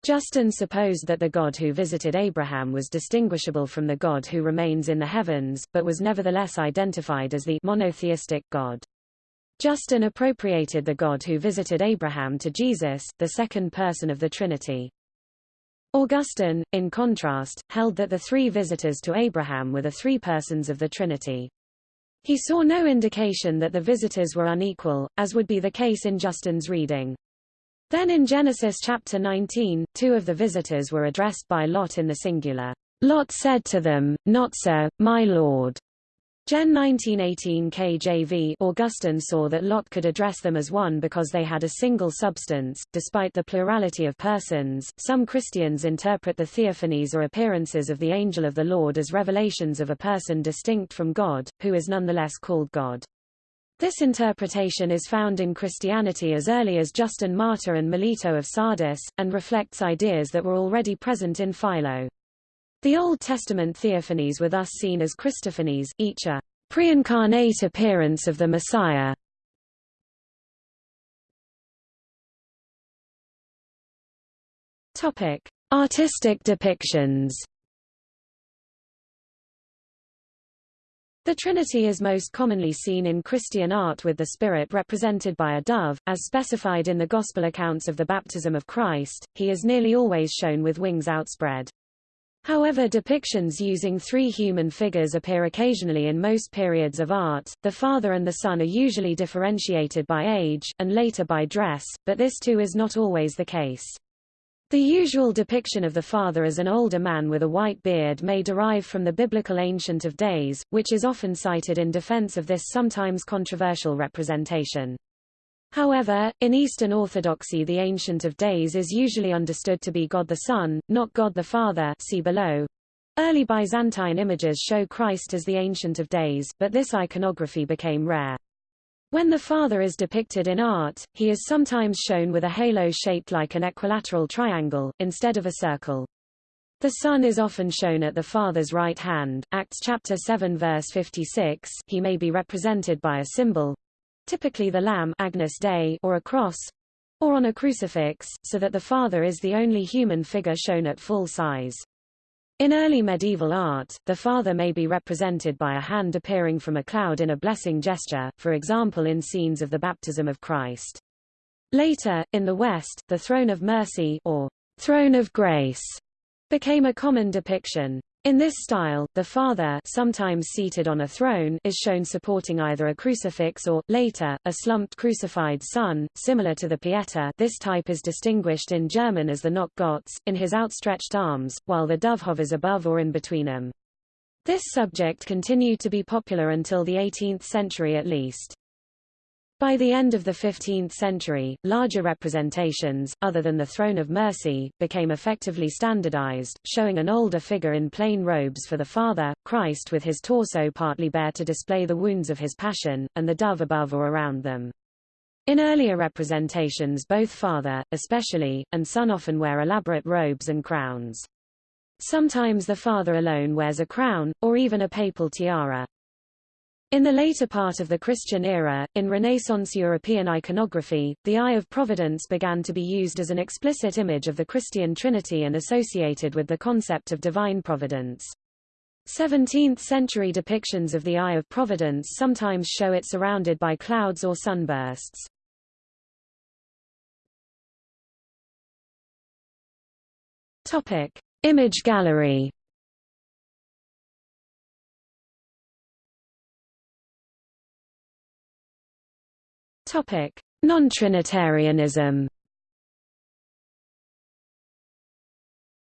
Justin supposed that the God who visited Abraham was distinguishable from the God who remains in the heavens, but was nevertheless identified as the monotheistic God. Justin appropriated the God who visited Abraham to Jesus, the second person of the Trinity. Augustine, in contrast, held that the three visitors to Abraham were the three persons of the Trinity. He saw no indication that the visitors were unequal, as would be the case in Justin's reading. Then in Genesis chapter 19, two of the visitors were addressed by Lot in the singular. Lot said to them, Not so, my lord. Gen 1918 KJV Augustine saw that Lot could address them as one because they had a single substance, despite the plurality of persons. Some Christians interpret the theophanies or appearances of the angel of the Lord as revelations of a person distinct from God, who is nonetheless called God. This interpretation is found in Christianity as early as Justin Martyr and Melito of Sardis, and reflects ideas that were already present in Philo. The Old Testament theophanies were thus seen as Christophanies, each a pre-incarnate appearance of the Messiah. Topic: Artistic depictions. The Trinity is most commonly seen in Christian art with the Spirit represented by a dove, as specified in the Gospel accounts of the baptism of Christ, he is nearly always shown with wings outspread. However depictions using three human figures appear occasionally in most periods of art, the Father and the Son are usually differentiated by age, and later by dress, but this too is not always the case. The usual depiction of the Father as an older man with a white beard may derive from the biblical Ancient of Days, which is often cited in defense of this sometimes controversial representation. However, in Eastern Orthodoxy the Ancient of Days is usually understood to be God the Son, not God the Father see below. Early Byzantine images show Christ as the Ancient of Days, but this iconography became rare. When the Father is depicted in art, he is sometimes shown with a halo shaped like an equilateral triangle, instead of a circle. The Son is often shown at the Father's right hand, Acts chapter 7 verse 56 he may be represented by a symbol, typically the lamb Agnus Dei or a cross, or on a crucifix, so that the Father is the only human figure shown at full size. In early medieval art, the Father may be represented by a hand appearing from a cloud in a blessing gesture, for example in scenes of the baptism of Christ. Later, in the West, the throne of mercy or throne of grace became a common depiction. In this style, the Father sometimes seated on a throne is shown supporting either a crucifix or, later, a slumped crucified Son, similar to the Pieta this type is distinguished in German as the Noch in his outstretched arms, while the dove hovers above or in between them. This subject continued to be popular until the 18th century at least. By the end of the 15th century, larger representations, other than the Throne of Mercy, became effectively standardized, showing an older figure in plain robes for the Father, Christ with his torso partly bare to display the wounds of his passion, and the dove above or around them. In earlier representations both Father, especially, and Son often wear elaborate robes and crowns. Sometimes the Father alone wears a crown, or even a papal tiara. In the later part of the Christian era, in Renaissance European iconography, the Eye of Providence began to be used as an explicit image of the Christian Trinity and associated with the concept of divine providence. 17th-century depictions of the Eye of Providence sometimes show it surrounded by clouds or sunbursts. Topic. Image gallery Topic: Non-Trinitarianism.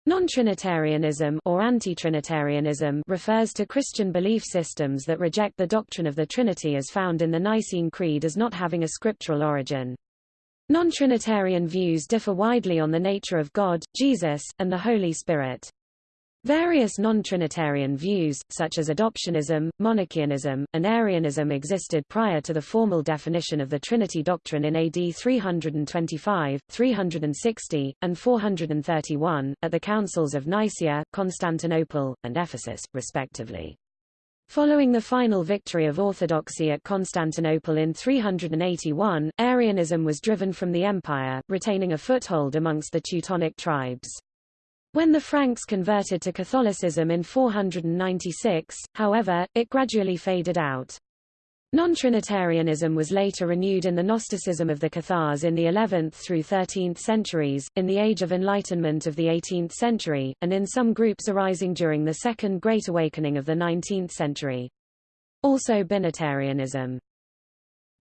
Non-Trinitarianism or anti-Trinitarianism refers to Christian belief systems that reject the doctrine of the Trinity as found in the Nicene Creed as not having a scriptural origin. Non-Trinitarian views differ widely on the nature of God, Jesus, and the Holy Spirit. Various non-Trinitarian views, such as adoptionism, monarchianism, and Arianism existed prior to the formal definition of the Trinity doctrine in AD 325, 360, and 431, at the councils of Nicaea, Constantinople, and Ephesus, respectively. Following the final victory of orthodoxy at Constantinople in 381, Arianism was driven from the empire, retaining a foothold amongst the Teutonic tribes. When the Franks converted to Catholicism in 496, however, it gradually faded out. Non-Trinitarianism was later renewed in the Gnosticism of the Cathars in the 11th through 13th centuries, in the Age of Enlightenment of the 18th century, and in some groups arising during the Second Great Awakening of the 19th century. Also Binitarianism.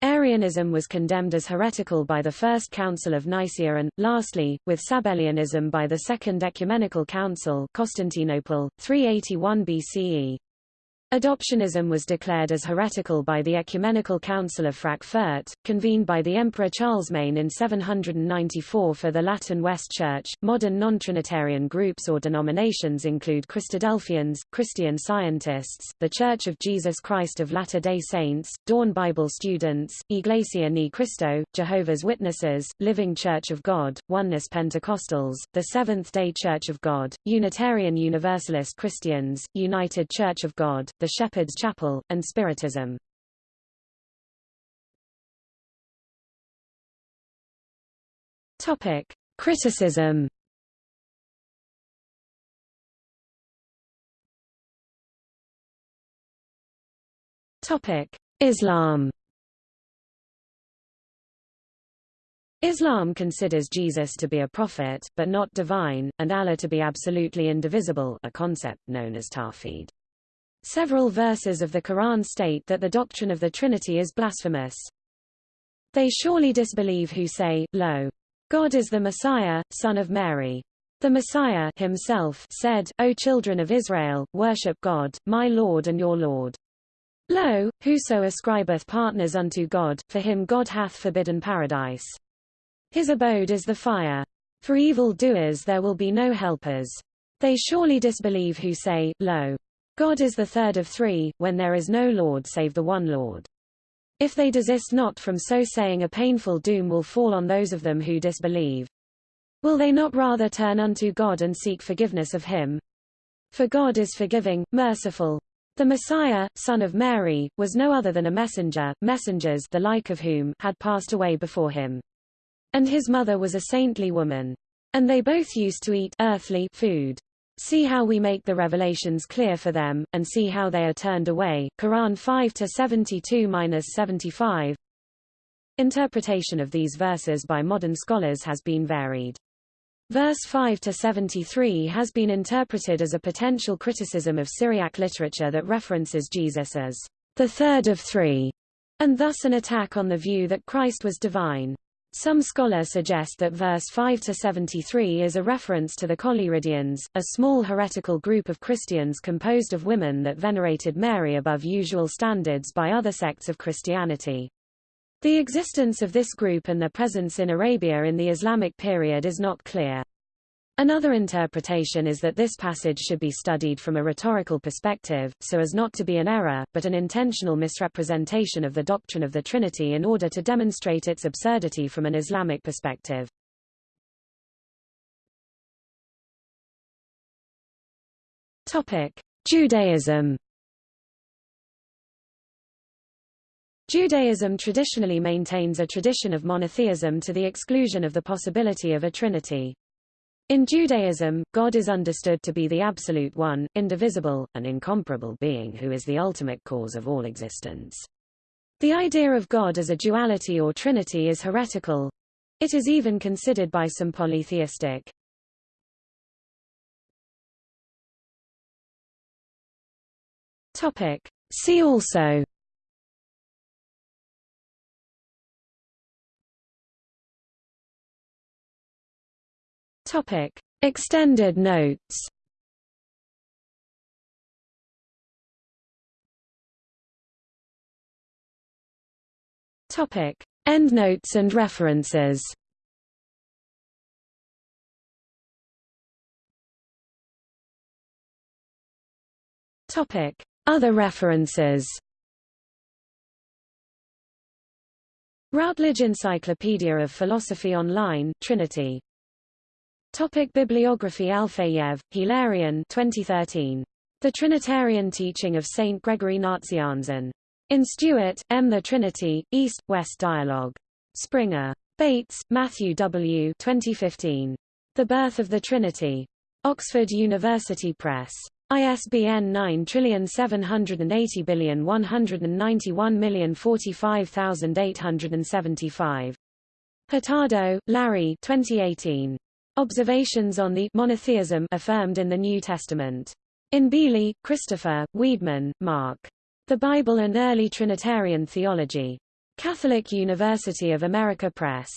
Arianism was condemned as heretical by the First Council of Nicaea and, lastly, with Sabellianism by the Second Ecumenical Council Constantinople, 381 BCE. Adoptionism was declared as heretical by the Ecumenical Council of Frankfurt, convened by the Emperor Charles Charlemagne in 794 for the Latin West Church. Modern non-Trinitarian groups or denominations include Christadelphians, Christian Scientists, The Church of Jesus Christ of Latter-day Saints, Dawn Bible Students, Iglesia Ni Cristo, Jehovah's Witnesses, Living Church of God, Oneness Pentecostals, The Seventh-day Church of God, Unitarian Universalist Christians, United Church of God, the Shepherd's Chapel, and Spiritism. Topic: Criticism. Topic: Islam. Islam considers Jesus to be a prophet, but not divine, and Allah to be absolutely indivisible a concept known as Tawhid. Several verses of the Quran state that the doctrine of the Trinity is blasphemous. They surely disbelieve who say, Lo! God is the Messiah, son of Mary. The Messiah himself said, O children of Israel, worship God, my Lord and your Lord. Lo, whoso ascribeth partners unto God, for him God hath forbidden paradise. His abode is the fire. For evil doers there will be no helpers. They surely disbelieve who say, Lo, God is the third of three, when there is no Lord save the one Lord. If they desist not from so saying a painful doom will fall on those of them who disbelieve. Will they not rather turn unto God and seek forgiveness of him? For God is forgiving, merciful. The Messiah, son of Mary, was no other than a messenger, messengers the like of whom had passed away before him. And his mother was a saintly woman. And they both used to eat earthly food. See how we make the revelations clear for them, and see how they are turned away. Quran 5 to 72-75. Interpretation of these verses by modern scholars has been varied. Verse 5 to 73 has been interpreted as a potential criticism of Syriac literature that references Jesus as the third of three, and thus an attack on the view that Christ was divine. Some scholars suggest that verse 5 to 73 is a reference to the Collyridians, a small heretical group of Christians composed of women that venerated Mary above usual standards by other sects of Christianity. The existence of this group and their presence in Arabia in the Islamic period is not clear. Another interpretation is that this passage should be studied from a rhetorical perspective, so as not to be an error, but an intentional misrepresentation of the doctrine of the Trinity in order to demonstrate its absurdity from an Islamic perspective. Topic: Judaism. Judaism traditionally maintains a tradition of monotheism to the exclusion of the possibility of a trinity. In Judaism, God is understood to be the absolute one, indivisible, and incomparable being who is the ultimate cause of all existence. The idea of God as a duality or trinity is heretical. It is even considered by some polytheistic. Topic. See also Topic: Extended notes. Topic: Endnotes and references. Topic: Other references. Routledge Encyclopedia of Philosophy Online, Trinity Topic Bibliography Alfeyev, Hilarion 2013. The Trinitarian Teaching of St. Gregory Nazianzen. In Stewart, M. The Trinity, East-West Dialogue. Springer. Bates, Matthew W. 2015. The Birth of the Trinity. Oxford University Press. ISBN 9780191045875. Hurtado, Larry 2018. Observations on the monotheism affirmed in the New Testament. In Beeley, Christopher, Weedman, Mark. The Bible and Early Trinitarian Theology. Catholic University of America Press.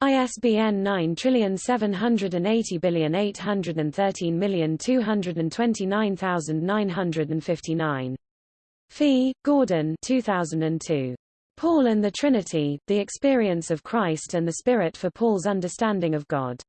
ISBN 9780813229959. Fee, Gordon 2002. Paul and the Trinity, The Experience of Christ and the Spirit for Paul's Understanding of God.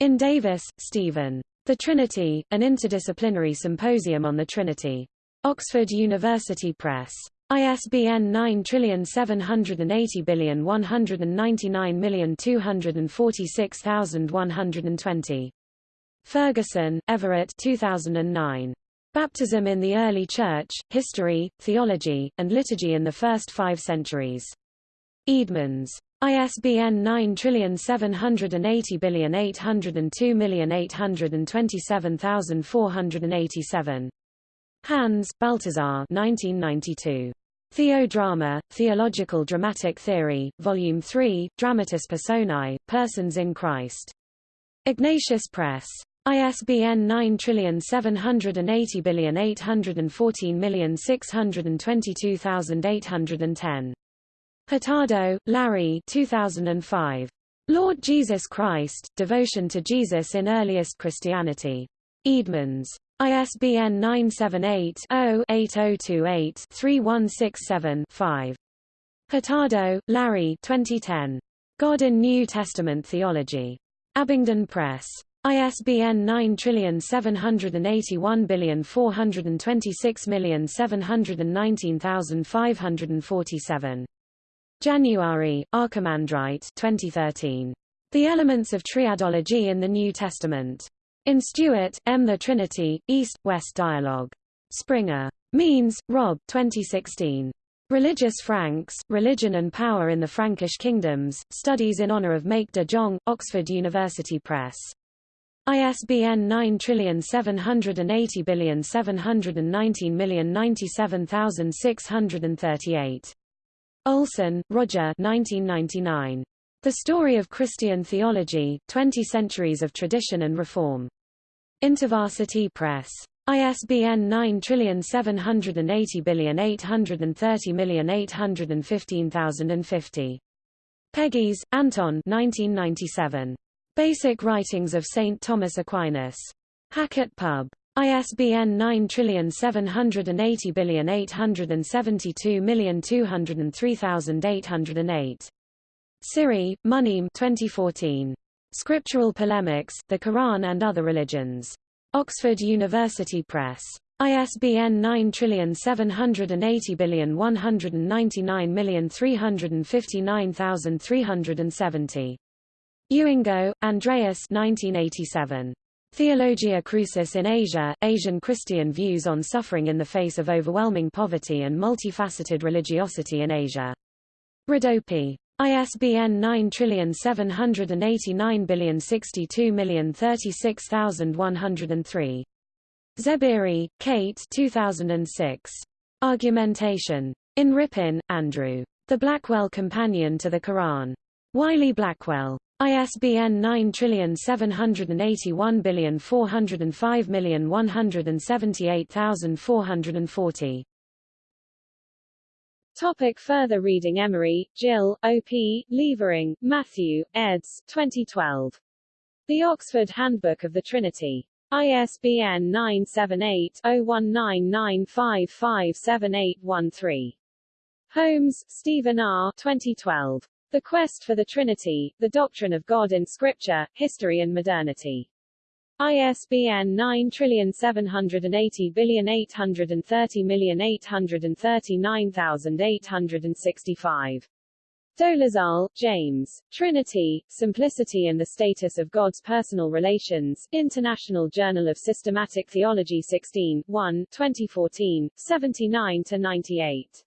In Davis, Stephen. The Trinity, an interdisciplinary symposium on the Trinity. Oxford University Press. ISBN 9780199246120. Ferguson, Everett 2009. Baptism in the Early Church, History, Theology, and Liturgy in the First Five Centuries. Eerdmans. ISBN 9780802827487. Hans, Balthasar 1992. Theodrama, Theological Dramatic Theory, Volume 3, Dramatis Personae, Persons in Christ. Ignatius Press. ISBN 9780814622810. Hurtado, Larry 2005. Lord Jesus Christ, Devotion to Jesus in Earliest Christianity. Eerdmans. ISBN 978-0-8028-3167-5. Hurtado, Larry 2010. God in New Testament Theology. Abingdon Press. ISBN 9781426719547. January, Archimandrite 2013. The Elements of Triadology in the New Testament. In Stewart, M. The Trinity, East-West Dialogue. Springer. Meens, Rob 2016. Religious Franks, Religion and Power in the Frankish Kingdoms, Studies in Honor of Mayke de Jong, Oxford University Press. ISBN 9780719097638. Olson, Roger 1999. The Story of Christian Theology, 20 Centuries of Tradition and Reform. InterVarsity Press. ISBN 97808308150. Pegis, Anton 1997. Basic Writings of St. Thomas Aquinas. Hackett Pub. ISBN 9780872203808. Sirry, Munim 2014. Scriptural Polemics, The Quran and Other Religions. Oxford University Press. ISBN 9780199359370. Uingo, Andreas 1987. Theologia Crucis in Asia, Asian Christian Views on Suffering in the Face of Overwhelming Poverty and Multifaceted Religiosity in Asia. Rodopi. ISBN 9789062036103. Zebiri, Kate 2006. Argumentation. In Rippin, Andrew. The Blackwell Companion to the Quran. Wiley Blackwell. ISBN 9781405178440. Topic further reading Emery, Gilles, O.P., Levering, Matthew, eds. 2012. The Oxford Handbook of the Trinity. ISBN 978-0199557813. Holmes, Stephen R. 2012. The Quest for the Trinity, The Doctrine of God in Scripture, History and Modernity. ISBN 9780830839865. Dolezal, James. Trinity, Simplicity and the Status of God's Personal Relations, International Journal of Systematic Theology 16, 1, 2014, 79-98.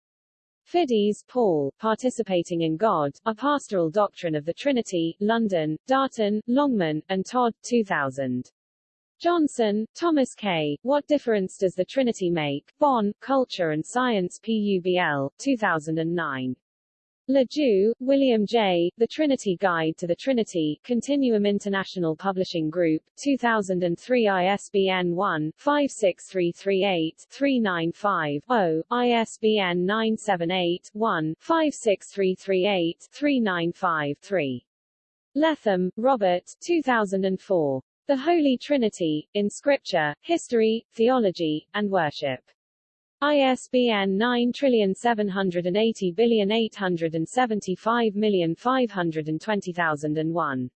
Fiddes, Paul, Participating in God, A Pastoral Doctrine of the Trinity, London, Darton, Longman, and Todd, 2000. Johnson, Thomas K., What Difference Does the Trinity Make? Bonn, Culture and Science PUBL, 2009. La Due, William J., The Trinity Guide to the Trinity, Continuum International Publishing Group, 2003 ISBN 1-56338-395-0, ISBN 978-1-56338-395-3. Letham, Robert 2004. The Holy Trinity, in Scripture, History, Theology, and Worship. ISBN 9780557052001.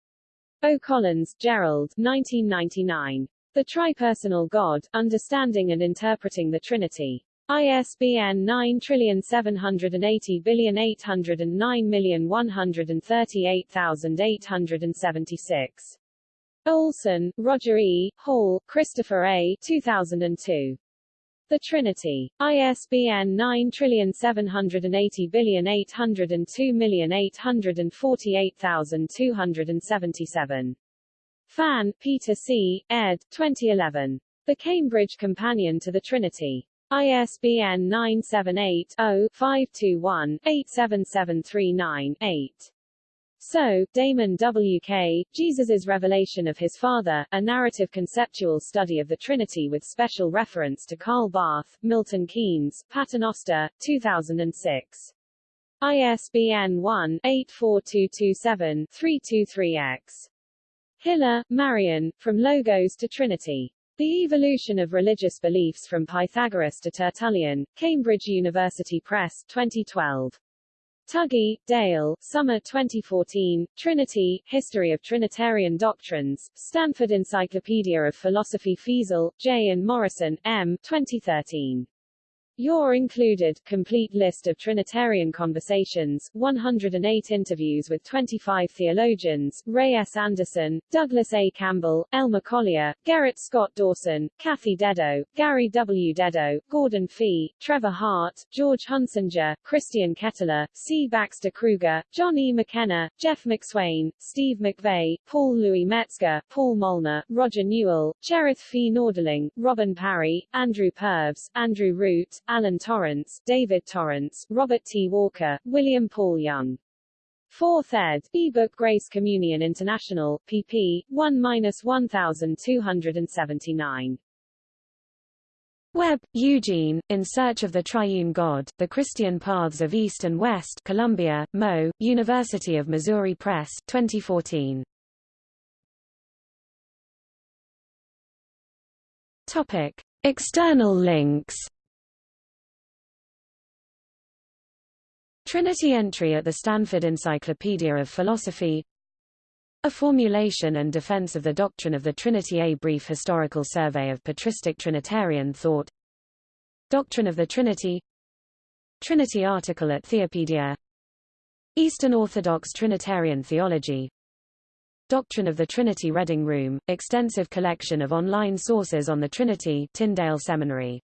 O'Collins, Gerald 1999. The Tripersonal God, Understanding and Interpreting the Trinity. ISBN 9780809138876. Olson, Roger E., Hall, Christopher A. 2002. The Trinity. ISBN 9780802848277. Phan, Peter C., ed. 2011. The Cambridge Companion to the Trinity. ISBN 978 0 521 87739 8. So, Damon W.K., Jesus's Revelation of His Father, a narrative conceptual study of the Trinity with special reference to Karl Barth, Milton Keynes, Paternoster, 2006. ISBN 1-84227-323-X. Hillar, Marian, From Logos to Trinity. The Evolution of Religious Beliefs from Pythagoras to Tertullian, Cambridge University Press, 2012. Tuggy, Dale, Summer 2014, Trinity, History of Trinitarian Doctrines, Stanford Encyclopedia of Philosophy Feazell, J. and Morrison, M. 2013. Your included, complete list of Trinitarian conversations, 108 interviews with 25 theologians, Ray S. Anderson, Douglas A. Campbell, Elmer Colyer, Garrett Scott Dawson, Kathy Dedo, Gary W. Dedo, Gordon Fee, Trevor Hart, George Hunsinger, Christian Kettler, C. Baxter Kruger, John E. McKenna, Jeff McSwain, Steve McVey, Paul Louis Metzger, Paul Molnar, Roger Newell, Cherith Fee Nordling, Robin Parry, Andrew Purves, Andrew Root, Alan Torrance, David Torrance, Robert T. Walker, William Paul Young. 4th ed. ebook Grace Communion International, pp. 1-1279. Webb, Eugene, In Search of the Triune God, The Christian Paths of East and West Columbia, Mo, University of Missouri Press, 2014. Topic. External links Trinity entry at the Stanford Encyclopedia of Philosophy. A formulation and defense of the doctrine of the Trinity A brief historical survey of patristic Trinitarian thought. Doctrine of the Trinity. Trinity article at Theopedia. Eastern Orthodox Trinitarian theology. Doctrine of the Trinity Reading Room, extensive collection of online sources on the Trinity Tyndale Seminary